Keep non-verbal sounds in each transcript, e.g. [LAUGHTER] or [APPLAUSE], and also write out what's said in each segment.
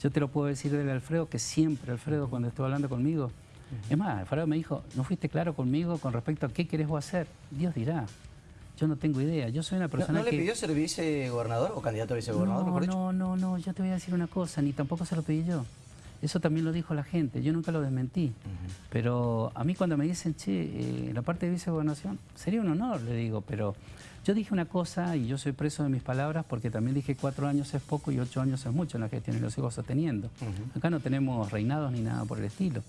Yo te lo puedo decir del Alfredo, que siempre Alfredo cuando estuvo hablando conmigo, es más, Alfredo me dijo, no fuiste claro conmigo con respecto a qué querés vos hacer. Dios dirá. Yo no tengo idea. Yo soy una persona ¿No, no que... le pidió ser vicegobernador o candidato a vicegobernador, no, mejor dicho? No, no, no. Yo te voy a decir una cosa. Ni tampoco se lo pedí yo. Eso también lo dijo la gente. Yo nunca lo desmentí. Pero a mí cuando me dicen, che, eh, la parte de vicegobernación, sería un honor, le digo. Pero yo dije una cosa y yo soy preso de mis palabras porque también dije cuatro años es poco y ocho años es mucho en la gestión y lo sigo sosteniendo. Acá no tenemos reinados ni nada por el estilo.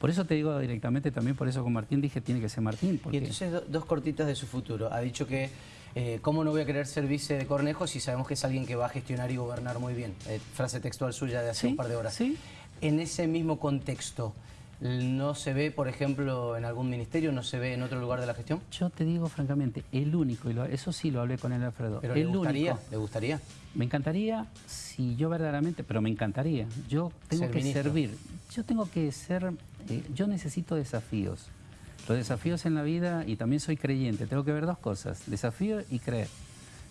Por eso te digo directamente, también por eso con Martín dije tiene que ser Martín. Porque... Y entonces do- dos cortitas de su futuro. Ha dicho que eh, cómo no voy a querer ser vice de Cornejo si sabemos que es alguien que va a gestionar y gobernar muy bien. Eh, frase textual suya de hace Sí, un par de horas. sí. En ese mismo contexto, ¿no se ve, por ejemplo, en algún ministerio, no se ve en otro lugar de la gestión? Yo te digo francamente, el único, y lo- eso sí lo hablé con el Alfredo, Pero el le gustaría, único. le gustaría. Me encantaría, si yo verdaderamente, pero me encantaría, yo tengo Ser que ministro. servir, yo tengo que ser, eh, yo necesito desafíos. Los desafíos en la vida, y también soy creyente, tengo que ver dos cosas, desafío y creer.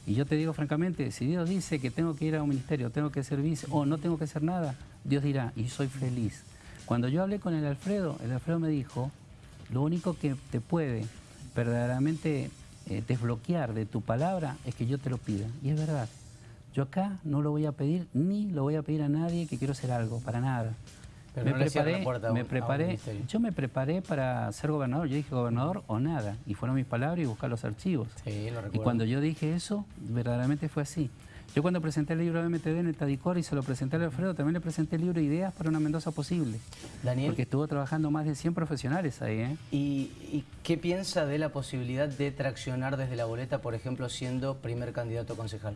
Y yo te digo francamente, si Dios dice que tengo que ir a un ministerio, tengo que ser vice, o no tengo que hacer nada, Dios dirá, y soy feliz. Cuando yo hablé con el Alfredo, el Alfredo me dijo, lo único que te puede verdaderamente eh, desbloquear de tu palabra es que yo te lo pida. Y es verdad. Yo acá no lo voy a pedir ni lo voy a pedir a nadie que quiero hacer algo, para nada. Pero no le cierra la un- me preparé, yo me preparé para ser gobernador. Yo dije gobernador o nada. Y fueron mis palabras y buscar los archivos. Sí, lo Y cuando yo dije eso, verdaderamente fue así. Yo cuando presenté el libro de MTV en el Tadicor y se lo presenté al Alfredo, también le presenté el libro Ideas para una Mendoza posible. Daniel. Porque estuvo trabajando más de 100 profesionales ahí, ¿eh? ¿Y, y qué piensa de la posibilidad de traccionar desde la boleta, por ejemplo, siendo primer candidato a concejal?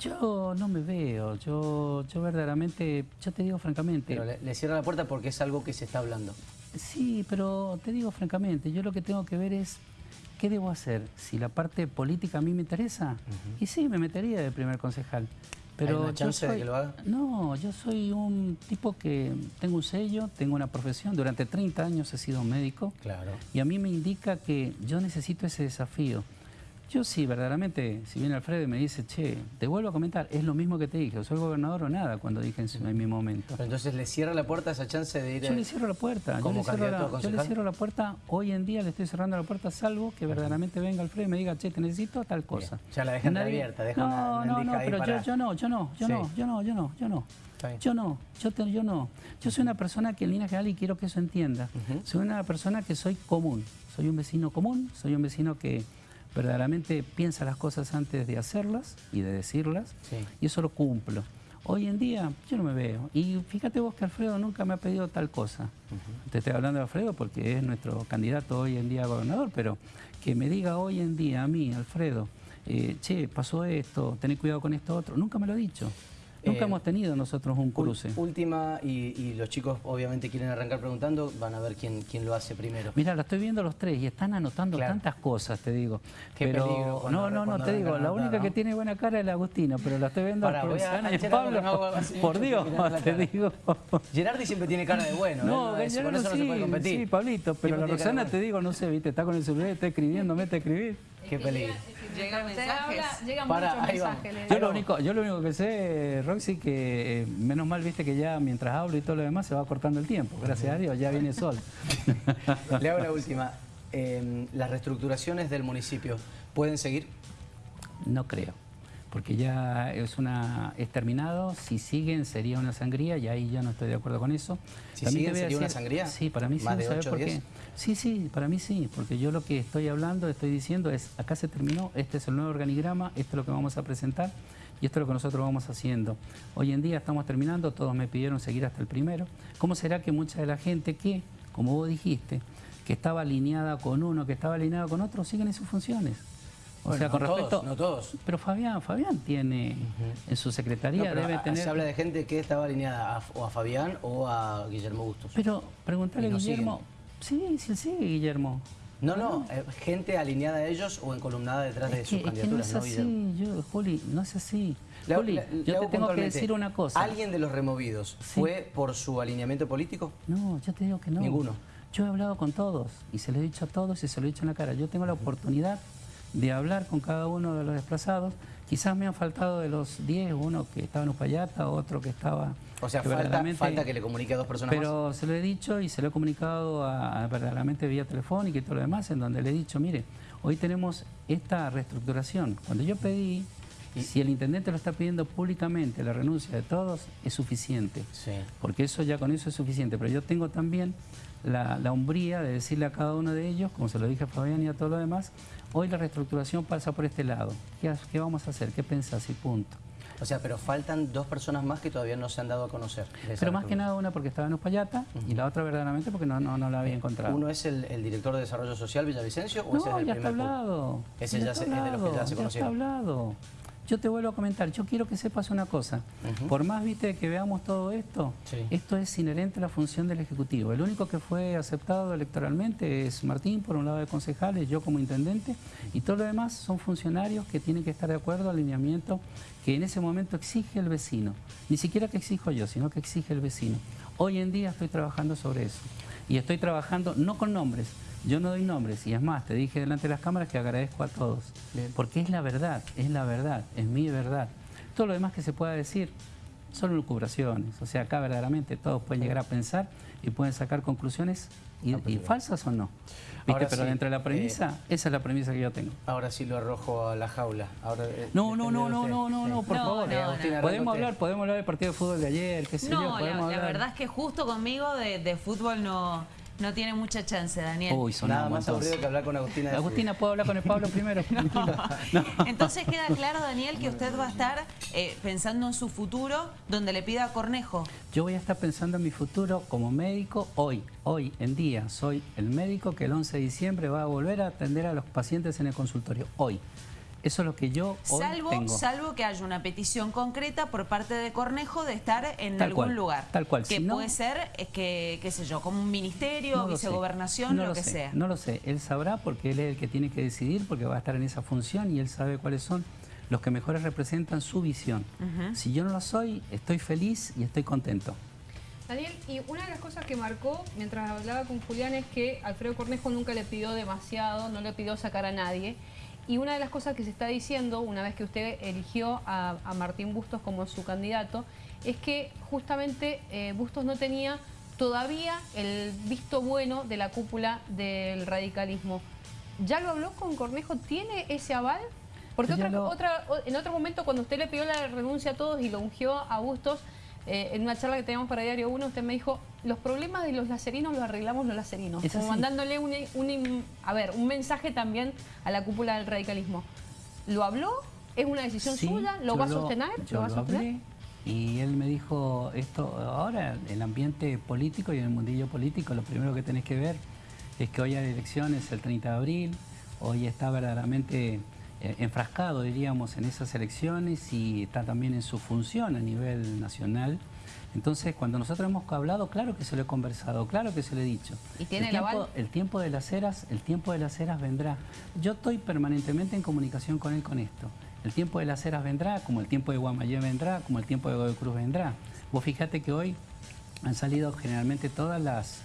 Yo no me veo, yo, yo verdaderamente, yo te digo francamente, Pero le, le cierra la puerta porque es algo que se está hablando. sí, pero te digo francamente, yo lo que tengo que ver es qué debo hacer. Si la parte política a mí me interesa, y sí, me metería de primer concejal. Pero una yo chance de que lo haga? No, yo soy un tipo que tengo un sello, tengo una profesión, durante 30 años he sido médico. Claro. Y a mí me indica que yo necesito ese desafío. Yo sí, verdaderamente, si viene Alfredo y me dice, che, te vuelvo a comentar, es lo mismo que te dije, soy gobernador o nada, cuando dije en, mi momento. Pero entonces le cierra la puerta esa chance de ir Yo a- le cierro la puerta, yo le, cierro la, yo le cierro la puerta, hoy en día le estoy cerrando la puerta, salvo que verdaderamente venga Alfredo y me diga, che, te necesito tal cosa. Ya la dejan abierta, dejan una- No, una no, endija no, ahí pero para- yo, yo no, yo no, yo Sí. no, yo no, yo no, yo no. Bien. Yo no, yo, te- yo no. Yo soy una persona que en línea general, y quiero que eso entienda, soy una persona que soy común, soy un vecino común, soy un vecino que verdaderamente piensa las cosas antes de hacerlas y de decirlas, Sí. y eso lo cumplo. Hoy en día yo no me veo. Y fíjate vos que Alfredo nunca me ha pedido tal cosa. Te estoy hablando de Alfredo porque es nuestro candidato hoy en día a gobernador, pero que me diga hoy en día a mí, Alfredo, eh, che, pasó esto, tené cuidado con esto otro, nunca me lo ha dicho. Nunca Eh, hemos tenido nosotros un cruce. Última, y, y los chicos obviamente quieren arrancar preguntando, van a ver quién, quién lo hace primero. Mira, lo estoy viendo los tres y están anotando Claro. tantas cosas, te digo. Qué pero peligro cuando- no, no, no, te digo, la única que tiene buena cara es la Agustina, pero la estoy viendo Pará, Roxana y Pablo. no por [LAUGHS] Dios, te digo. Gerardi siempre tiene cara de bueno, No, ¿eh? Gallardo eso no se puede sí, competir. sí, Pablito, pero la de te digo, no sé, viste, está con el celular, está escribiendo, mete a escribir. Qué peligro. Llegan Usted mensajes. llegan Para, muchos mensajes. le Yo lo, único, yo lo único que sé, Roxy, que eh, menos mal viste que ya mientras hablo y todo lo demás se va cortando el tiempo. Gracias a Dios, ya viene sol. [LAUGHS] Le hago la última. Eh, las reestructuraciones del municipio, ¿pueden seguir? No creo, porque ya es una es terminado. Si siguen sería una sangría y ahí ya no estoy de acuerdo con eso. Si También siguen, ¿sería una sangría? Sí, para mí sí. ¿Más de ¿sabes ocho, por qué? Sí, sí, para mí sí, porque yo lo que estoy hablando, estoy diciendo es acá se terminó, este es el nuevo organigrama, esto es lo que vamos a presentar y esto es lo que nosotros vamos haciendo. Hoy en día estamos terminando, todos me pidieron seguir hasta el primero. ¿Cómo será que mucha de la gente que, como vos dijiste, que estaba alineada con uno, que estaba alineada con otro, siguen en sus funciones? O Bueno, sea, con no todos, respecto. no todos. Pero Fabián, Fabián tiene en su No, secretaría pero debe a- tener. Se habla de gente que estaba alineada a, o a Fabián o a Guillermo Bustos. Pero preguntarle a no Guillermo. Sí, sí, sí, Guillermo. No, no, eh, gente alineada a ellos o encolumnada detrás de sus que, es que no candidaturas, es ¿no, así, yo, Juli, no es así. Le Juli, le- le yo te tengo que decir una cosa. ¿Alguien de los removidos Sí. fue por su alineamiento político? No, yo te digo que no. Ninguno. Yo he hablado con todos y se lo he dicho a todos y se lo he dicho en la cara. Yo tengo la oportunidad de hablar con cada uno de los desplazados. Quizás me han faltado de los 10, uno que estaba en Upayata, otro que estaba... O sea, falta, falta que le comunique a dos personas pero se lo he dicho y se lo he comunicado a, a verdaderamente vía telefónica y todo lo demás, en donde le he dicho, mire, hoy tenemos esta reestructuración. Cuando yo pedí, si el intendente lo está pidiendo públicamente, la renuncia de todos, es suficiente. Sí. Porque eso ya con eso es suficiente. Pero yo tengo también la, la hombría de decirle a cada uno de ellos, como se lo dije a Fabián y a todo lo demás, hoy la reestructuración pasa por este lado. ¿Qué, qué vamos a hacer? ¿Qué pensás? Y punto. O sea, pero faltan dos personas más que todavía no se han dado a conocer. Pero más que nada una porque estaba en Uspallata y la otra verdaderamente porque no, no, no la había encontrado. ¿Uno es el, el director de Desarrollo Social Villavicencio o ese es No, el ya está primer hablado. Ese ya está se- es de los que ya se está conocieron. hablado. Yo te vuelvo a comentar, yo quiero que sepas una cosa. Por más, viste, que veamos todo esto, Sí. esto es inherente a la función del Ejecutivo. El único que fue aceptado electoralmente es Martín, por un lado de concejales, yo como intendente, y todo lo demás son funcionarios que tienen que estar de acuerdo al lineamiento que en ese momento exige el vecino. Ni siquiera que exijo yo, sino que exige el vecino. Hoy en día estoy trabajando sobre eso. Y estoy trabajando no con nombres, yo no doy nombres, y es más, te dije delante de las cámaras que agradezco a todos, Bien. porque es la verdad, es la verdad, es mi verdad. Todo lo demás que se pueda decir son lucubraciones, o sea, acá verdaderamente todos pueden llegar a pensar y pueden sacar conclusiones, y, y falsas o no. ¿Viste? Ahora Pero sí, dentro de la eh, premisa, esa es la premisa que yo tengo. Ahora sí lo arrojo a la jaula. Ahora, eh, No, no, depende no, no, no, no, no, por No, favor. no, Podemos hablar, podemos hablar del partido de fútbol de ayer, qué sé yo, No, la, verdad es que justo conmigo de, de fútbol no, no tiene mucha chance, Daniel. Uy, Nada más entonces. aburrido que hablar con Agustina. de Agustina, ¿puedo hablar con el Pablo primero? [LAUGHS] [LAUGHS] No. Entonces queda claro, Daniel, que usted va a estar eh, pensando en su futuro donde le pida a Cornejo. Yo voy a estar pensando en mi futuro como médico hoy, hoy en día. Soy el médico que el 11 de diciembre va a volver a atender a los pacientes en el consultorio, hoy. Eso es lo que yo hoy Salvo, tengo. salvo que haya una petición concreta por parte de Cornejo de estar en Tal algún cual, lugar. tal cual. Que Si no- puede ser, es que, qué sé yo, como un ministerio, No lo sé, vicegobernación, no lo, que sé, sea. No lo sé, él sabrá porque él es el que tiene que decidir, porque va a estar en esa función y él sabe cuáles son los que mejores representan su visión. Si yo no lo soy, estoy feliz y estoy contento. Daniel, y una de las cosas que marcó mientras hablaba con Julián es que Alfredo Cornejo nunca le pidió demasiado, no le pidió sacar a nadie. Y una de las cosas que se está diciendo, una vez que usted eligió a, a Martín Bustos como su candidato, es que justamente eh, Bustos no tenía todavía el visto bueno de la cúpula del radicalismo. ¿Ya lo habló con Cornejo? ¿Tiene ese aval? Porque otra, lo- otra, o- en otro momento cuando usted le pidió la renuncia a todos y lo ungió a Bustos, eh, en una charla que teníamos para Diario 1, usted me dijo, los problemas de los lacerinos los arreglamos los lacerinos. Como mandándole un, un- a ver, un mensaje también a la cúpula del radicalismo. ¿Lo habló? ¿Es una decisión Sí, suya? ¿Lo va a sostener? Yo va a lo sostener? y él me dijo esto, ahora el ambiente político y en el mundillo político lo primero que tenés que ver es que hoy hay elecciones el 30 de abril, hoy está verdaderamente enfrascado, diríamos, en esas elecciones y está también en su función a nivel nacional. Entonces, cuando nosotros hemos hablado, claro que se lo he conversado, claro que se lo he dicho. ¿Y tiene el el tiempo, aval? el tiempo de las eras, el tiempo de las eras vendrá. Yo estoy permanentemente en comunicación con él con esto. El tiempo de las eras vendrá, como el tiempo de Guamayé vendrá, como el tiempo de Godoy Cruz vendrá. Vos fíjate que hoy han salido generalmente todas las,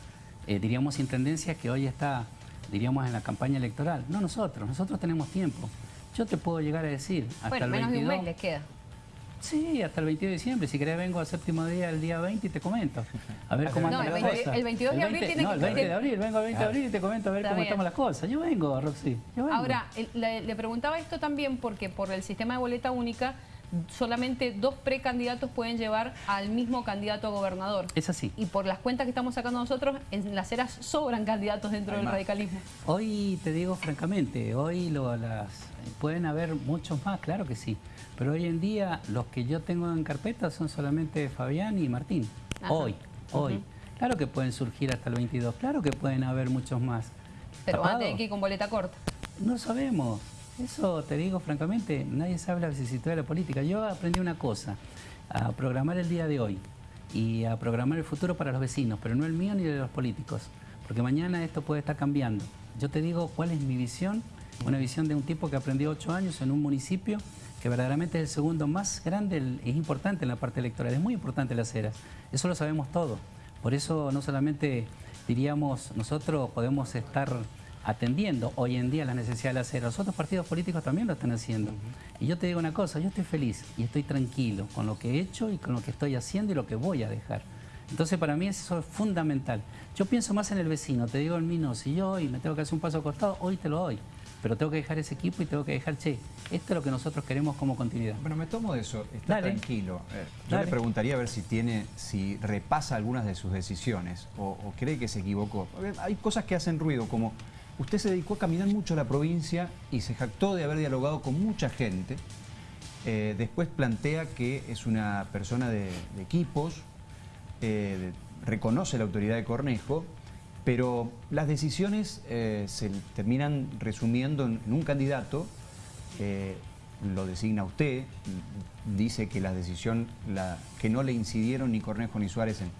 eh, diríamos, intendencias que hoy está, diríamos, en la campaña electoral. No nosotros, nosotros tenemos tiempo. Yo te puedo llegar a decir hasta Bueno, el menos 22. de un mes le queda. Sí, hasta el 22 de diciembre. Si querés vengo al séptimo día, el día 20 y te comento. A ver [LAUGHS] cómo No, anda el la 20 cosa. el 22 de abril tiene no, que- el 20 de abril, vengo el 20 de abril y te comento a ver Está cómo bien. estamos las cosas. Yo vengo, Roxy, yo vengo. Ahora, el- le, le preguntaba esto también porque por el sistema de boleta única solamente dos precandidatos pueden llevar al mismo candidato a gobernador. Es así. Y por las cuentas que estamos sacando nosotros, en las eras sobran candidatos dentro del radicalismo. Hoy te digo francamente, hoy lo- las, pueden haber muchos más, claro que sí. Pero hoy en día los que yo tengo en carpeta son solamente Fabián y Martín. Ajá. Hoy, hoy. Claro que pueden surgir hasta el 22, claro que pueden haber muchos más. Pero van a que ir con boleta corta. No sabemos. Eso te digo francamente, nadie sabe la vicisitud de la política. Yo aprendí una cosa, a programar el día de hoy y a programar el futuro para los vecinos, pero no el mío ni de los políticos, porque mañana esto puede estar cambiando. Yo te digo cuál es mi visión, una visión de un tipo que aprendió ocho años en un municipio que verdaderamente es el segundo más grande, el- es importante en la parte electoral, es muy importante las eras, eso lo sabemos todo. Por eso no solamente diríamos, nosotros podemos estar atendiendo hoy en día las necesidades de la acera. Los otros partidos políticos también lo están haciendo. Y yo te digo una cosa, yo estoy feliz y estoy tranquilo con lo que he hecho y con lo que estoy haciendo y lo que voy a dejar. Entonces para mí eso es fundamental. Yo pienso más en el vecino, te digo el mío, si yo hoy me tengo que hacer un paso costado, hoy te lo doy. Pero tengo que dejar ese equipo y tengo que dejar, che, esto es lo que nosotros queremos como continuidad. Bueno, me tomo de eso, está Dale. tranquilo. Eh, yo Dale. le preguntaría a ver si tiene, si repasa algunas de sus decisiones o, o cree que se equivocó. Hay cosas que hacen ruido, como usted se dedicó a caminar mucho la provincia y se jactó de haber dialogado con mucha gente. Eh, después plantea que es una persona de, equipos, eh, reconoce la autoridad de Cornejo, pero las decisiones eh, se terminan resumiendo en, un candidato, lo designa usted, dice que la decisión, que no le incidieron ni Cornejo ni Suárez en,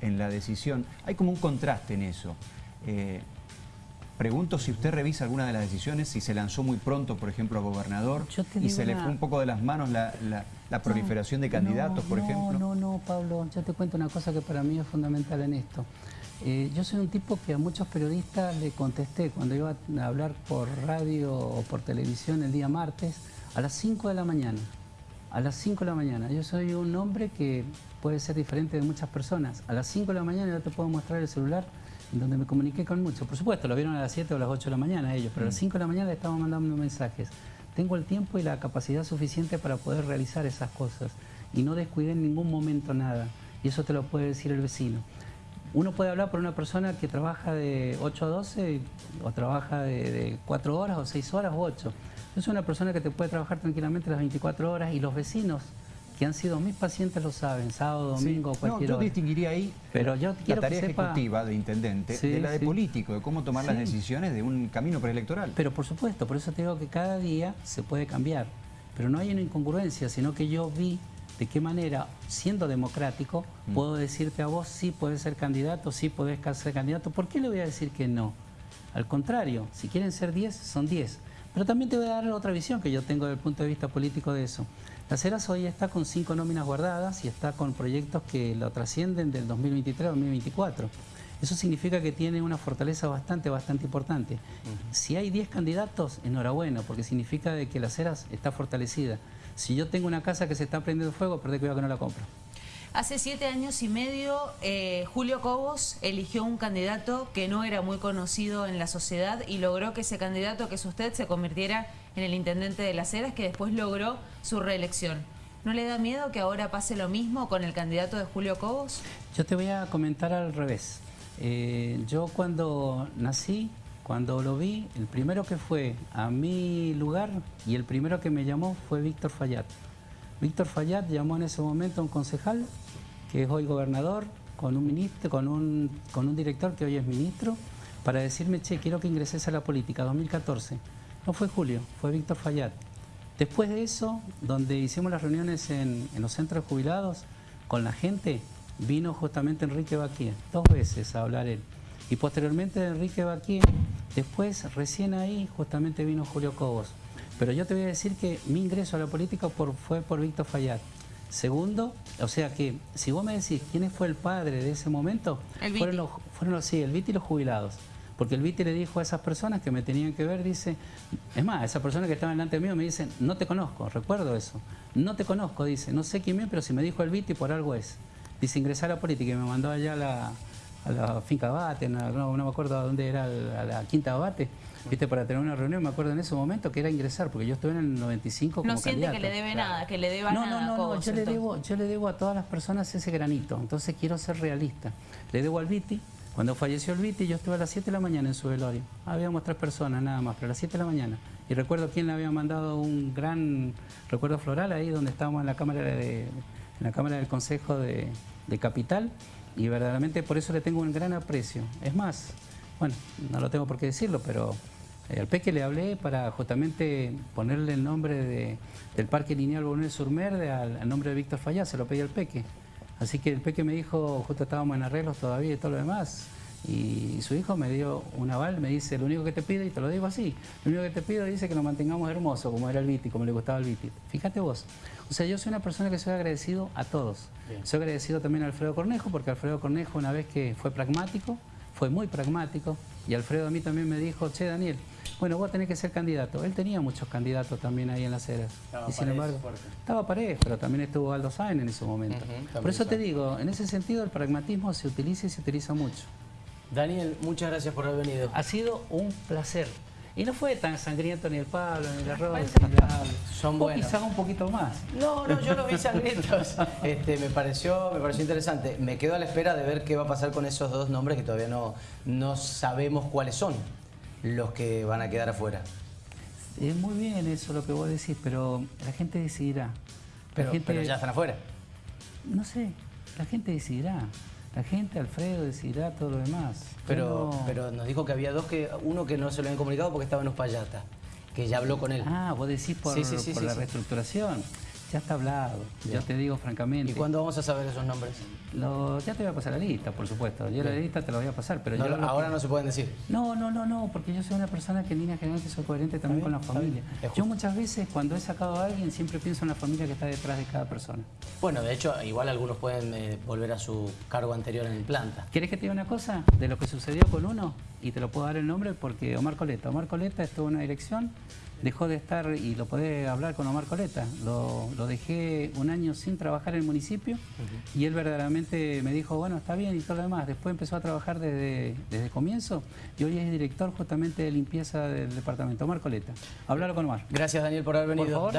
en la decisión. Hay como un contraste en eso. Pregunto si usted revisa alguna de las decisiones, si se lanzó muy pronto, por ejemplo, a gobernador, y se le fue un poco de las manos la, la- la proliferación de candidatos, No, por no, ejemplo. No, no, Pablo, yo te cuento una cosa que para mí es fundamental en esto. Eh, yo soy un tipo que a muchos periodistas le contesté cuando iba a hablar por radio o por televisión el día martes a las 5 de la mañana. A las 5 de la mañana. Yo soy un hombre que puede ser diferente de muchas personas. A las 5 de la mañana yo te puedo mostrar el celular donde me comuniqué con muchos. Por supuesto, lo vieron a las 7 o a las 8 de la mañana ellos, pero a las 5 de la mañana le estamos mandando mensajes. Tengo el tiempo y la capacidad suficiente para poder realizar esas cosas y no descuidé en ningún momento nada. Y eso te lo puede decir el vecino. Uno puede hablar por una persona que trabaja de 8 a 12 o trabaja de, de 4 horas o 6 horas o 8. Yo soy una persona que te puede trabajar tranquilamente las 24 horas y los vecinos que han sido mis pacientes lo saben, sábado, Sí. domingo, No, cualquier yo hora. distinguiría ahí Pero yo la tarea sepa- ejecutiva de intendente Sí, de la de sí. político, de cómo tomar las Sí. decisiones de un camino preelectoral. Pero por supuesto, por eso te digo que cada día se puede cambiar. Pero no hay una incongruencia, sino que yo vi de qué manera, siendo democrático, Mm. puedo decirte a vos sí puedes ser candidato, sí podés ser candidato. ¿Por qué le voy a decir que no? Al contrario, si quieren ser 10, son 10. Pero también te voy a dar otra visión que yo tengo desde el punto de vista político de eso. La Ceras hoy está con cinco nóminas guardadas y está con proyectos que lo trascienden del 2023 al 2024. Eso significa que tiene una fortaleza bastante, bastante importante. Si hay 10 candidatos, enhorabuena, porque significa de que la Ceras está fortalecida. Si yo tengo una casa que se está prendiendo fuego, perdé cuidado que no la compro. Hace siete años y medio, eh, Julio Cobos eligió un candidato que no era muy conocido en la sociedad y logró que ese candidato, que es usted, se convirtiera en el intendente de Las Heras, que después logró su reelección. ¿No le da miedo que ahora pase lo mismo con el candidato de Julio Cobos? Yo te voy a comentar al revés. Eh, yo cuando nací, cuando lo vi, el primero que fue a mi lugar y el primero que me llamó fue Víctor Fallat. Víctor Fallat llamó en ese momento a un concejal, que es hoy gobernador, con un ministro, con un, con un director que hoy es ministro, para decirme, che, quiero que ingreses a la política, 2014. No fue Julio, fue Víctor Fallat. Después de eso, donde hicimos las reuniones en, en los centros jubilados con la gente, vino justamente Enrique Baquía, dos veces a hablar él. Y posteriormente Enrique Baquía, después, recién ahí, justamente vino Julio Cobos. Pero yo te voy a decir que mi ingreso a la política por- fue por Víctor Fallat. Segundo, o sea que si vos me decís quién fue el padre de ese momento, El fueron Viti. los, fueron los, sí, el Viti y los jubilados. Porque el Viti le dijo a esas personas que me tenían que ver, dice, es más, esa persona que estaba delante mío me dicen, no te conozco, recuerdo eso. No te conozco, dice, no sé quién es, pero si me dijo el Viti, por algo es. Dice, ingresar a la política y me mandó allá a la, a la finca Bate, no, no- me acuerdo a dónde era, a la quinta Bate, viste, para tener una reunión, me acuerdo en ese momento que era ingresar, porque yo estuve en el 95 como No siente que le debe nada, que le deba No, nada no, no, no, yo le, debo, yo le debo a todas las personas ese granito, entonces quiero ser realista. Le debo al Viti, cuando falleció el Viti yo estuve a las 7 de la mañana en su velorio. Habíamos tres personas nada más, pero a las 7 de la mañana. Y recuerdo quién le había mandado un gran recuerdo floral ahí donde estábamos en la Cámara, de, la cámara del Consejo de, de Capital y verdaderamente por eso le tengo un gran aprecio. Es más, bueno, no lo tengo por qué decirlo, pero eh, al Peque le hablé para justamente ponerle el nombre de- del Parque Lineal Bonel Surmerde al, al nombre de Víctor Fallá, se lo pedí al Peque. Así que el Peque me dijo, justo estábamos en arreglos todavía y todo lo demás, y su hijo me dio un aval, me dice, lo único que te pido, y te lo digo así, lo único que te pido dice que lo mantengamos hermoso, como era el Viti, como le gustaba el Viti. Fíjate vos. O sea, yo soy una persona que soy agradecido a todos. Bien. Soy agradecido también a Alfredo Cornejo, porque Alfredo Cornejo, una vez que fue pragmático, fue muy pragmático y Alfredo a mí también me dijo, che Daniel, bueno, vos tenés que ser candidato. Él tenía muchos candidatos también ahí en las. Estaba y sin embargo, fuerte. estaba Paredes, pero también estuvo Aldo Sáenz en ese momento. Por eso te digo, en ese sentido el pragmatismo se utiliza y se utiliza mucho. Daniel, muchas gracias por haber venido. Ha sido un placer. Y no fue tan sangriento ni el Pablo, ni el arroz. Son buenos. quizás un poquito más. No, no, yo los vi sangrientos. [LAUGHS] Este, me, pareció, me pareció interesante. Me quedo a la espera de ver qué va a pasar con esos dos nombres que todavía no, no sabemos cuáles son los que van a quedar afuera. Es muy bien eso lo que vos decís, pero la gente decidirá. La Pero, gente, pero ya están afuera. No sé, la gente decidirá. La gente, Alfredo, decidirá todo lo demás. Pero, pero nos dijo que había dos que, uno que no se lo habían comunicado porque estaba en Uspallata, que ya habló con él. Ah, vos decís por, Sí, sí, sí, por sí, la sí. reestructuración. Ya está hablado. Ya. Yo te digo francamente. ¿Y cuándo vamos a saber esos nombres? Lo- ya te voy a pasar la lista, por supuesto. Yo la lista te la voy a pasar, pero No, yo ahora no se pueden decir. No, no, no, no, porque yo soy una persona que en línea general soy coherente también con la familia. Yo muchas veces cuando he sacado a alguien siempre pienso en la familia que está detrás de cada persona. Bueno, de hecho, igual algunos pueden eh, volver a su cargo anterior en el planta. ¿Quieres que te diga una cosa de lo que sucedió con uno? Y te lo puedo dar el nombre porque Omar Coleta. Omar Coleta estuvo en una dirección, dejó de estar y lo podés hablar con Omar Coleta. Lo, lo dejé un año sin trabajar en el municipio y él verdaderamente me dijo, bueno, está bien y todo lo demás. Después empezó a trabajar desde, desde comienzo y hoy es director justamente de limpieza del departamento. Omar Coleta. Hablarlo con Omar. Gracias, Daniel, por haber Por venido. favor.